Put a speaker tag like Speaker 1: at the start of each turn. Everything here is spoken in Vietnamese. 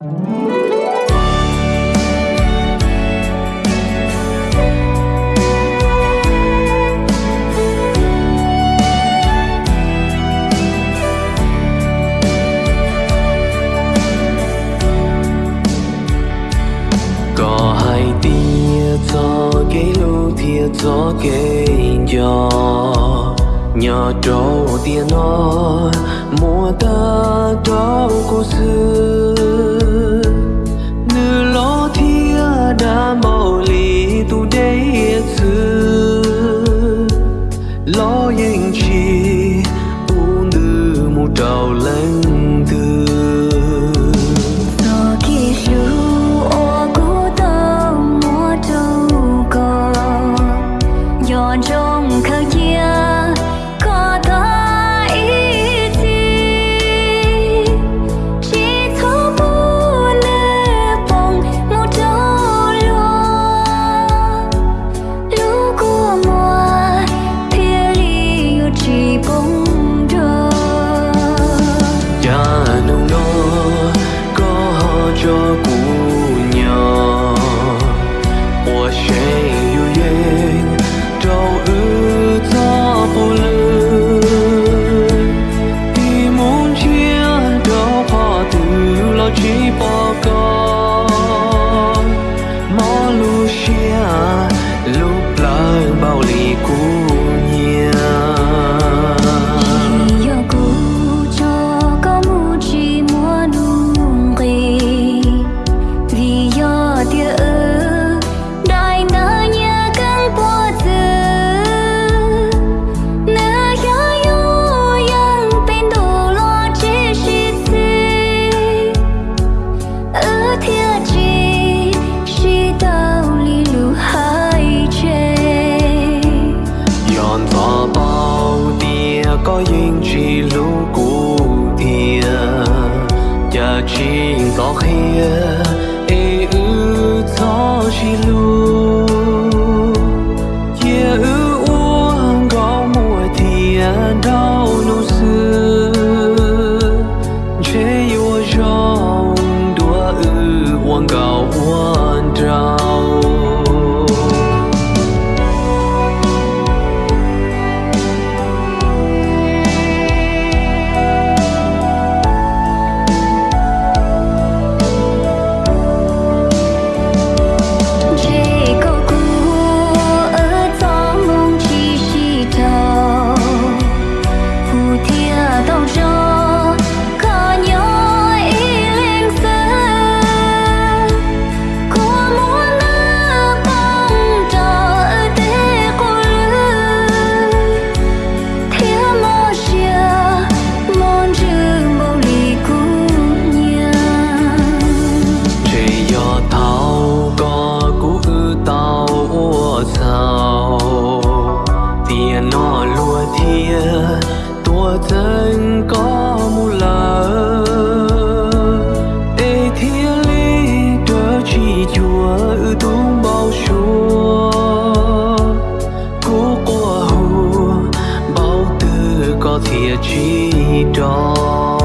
Speaker 1: có hai tia cho cái lưu thia cho cái gió. Nhờ trâu tia nó mùa ta trâu cô xưa.
Speaker 2: You. chỉ
Speaker 1: tròn